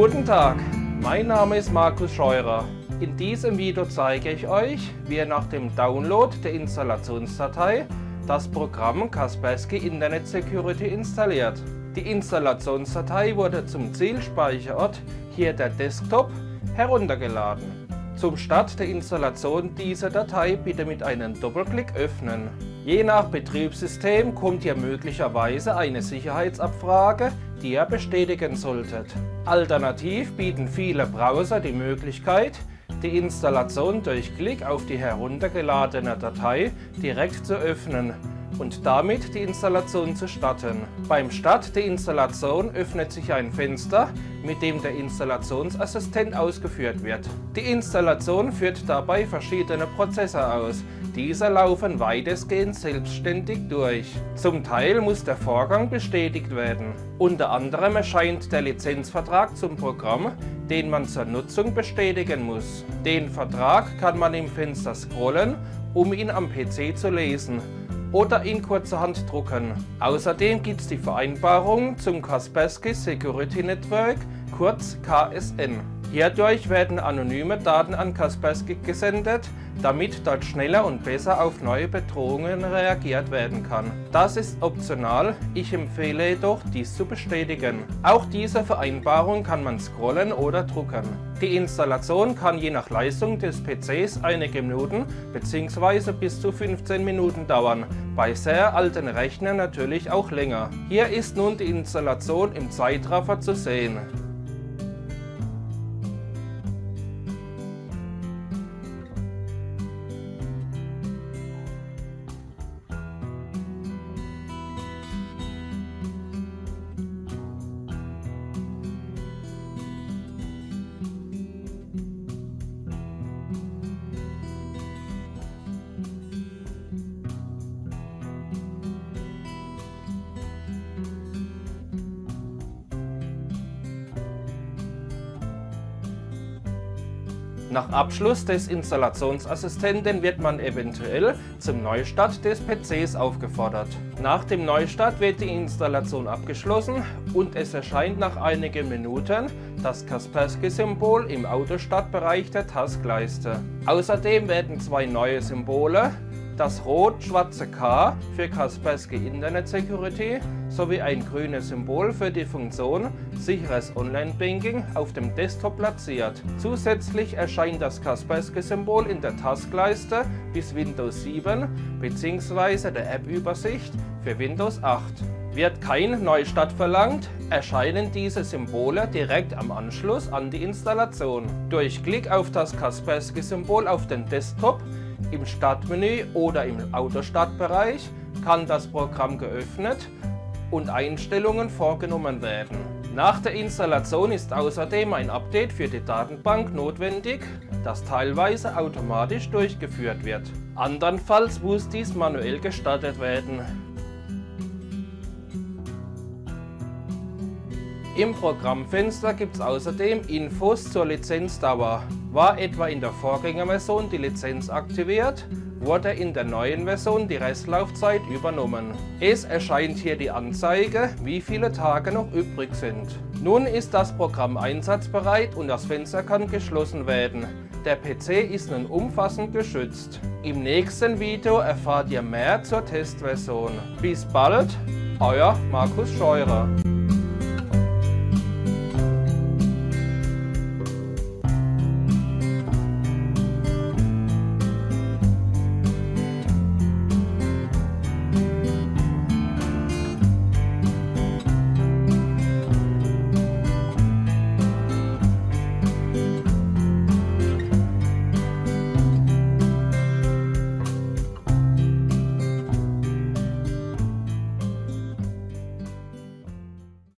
Guten Tag, mein Name ist Markus Scheurer. In diesem Video zeige ich euch, wie ihr nach dem Download der Installationsdatei das Programm Kaspersky Internet Security installiert. Die Installationsdatei wurde zum Zielspeicherort, hier der Desktop, heruntergeladen. Zum Start der Installation dieser Datei bitte mit einem Doppelklick öffnen. Je nach Betriebssystem kommt hier möglicherweise eine Sicherheitsabfrage, die ihr bestätigen solltet. Alternativ bieten viele Browser die Möglichkeit, die Installation durch Klick auf die heruntergeladene Datei direkt zu öffnen und damit die Installation zu starten. Beim Start der Installation öffnet sich ein Fenster, mit dem der Installationsassistent ausgeführt wird. Die Installation führt dabei verschiedene Prozesse aus. Diese laufen weitestgehend selbstständig durch. Zum Teil muss der Vorgang bestätigt werden. Unter anderem erscheint der Lizenzvertrag zum Programm, den man zur Nutzung bestätigen muss. Den Vertrag kann man im Fenster scrollen, um ihn am PC zu lesen oder ihn kurzerhand drucken. Außerdem gibt es die Vereinbarung zum Kaspersky Security Network, kurz KSN. Hierdurch werden anonyme Daten an Kaspersky gesendet, damit dort schneller und besser auf neue Bedrohungen reagiert werden kann. Das ist optional, ich empfehle jedoch dies zu bestätigen. Auch diese Vereinbarung kann man scrollen oder drucken. Die Installation kann je nach Leistung des PCs einige Minuten bzw. bis zu 15 Minuten dauern, bei sehr alten Rechnern natürlich auch länger. Hier ist nun die Installation im Zeitraffer zu sehen. Nach Abschluss des Installationsassistenten wird man eventuell zum Neustart des PCs aufgefordert. Nach dem Neustart wird die Installation abgeschlossen und es erscheint nach einigen Minuten das Kaspersky-Symbol im Autostartbereich der Taskleiste. Außerdem werden zwei neue Symbole das rot-schwarze K für Kaspersky Internet Security sowie ein grünes Symbol für die Funktion Sicheres Online-Banking auf dem Desktop platziert. Zusätzlich erscheint das Kaspersky-Symbol in der Taskleiste bis Windows 7 bzw. der App-Übersicht für Windows 8. Wird kein Neustart verlangt, erscheinen diese Symbole direkt am Anschluss an die Installation. Durch Klick auf das Kaspersky-Symbol auf den Desktop im Startmenü oder im Autostartbereich kann das Programm geöffnet und Einstellungen vorgenommen werden. Nach der Installation ist außerdem ein Update für die Datenbank notwendig, das teilweise automatisch durchgeführt wird. Andernfalls muss dies manuell gestartet werden. Im Programmfenster gibt es außerdem Infos zur Lizenzdauer. War etwa in der Vorgängerversion die Lizenz aktiviert, wurde in der neuen Version die Restlaufzeit übernommen. Es erscheint hier die Anzeige, wie viele Tage noch übrig sind. Nun ist das Programm einsatzbereit und das Fenster kann geschlossen werden. Der PC ist nun umfassend geschützt. Im nächsten Video erfahrt ihr mehr zur Testversion. Bis bald, euer Markus Scheurer.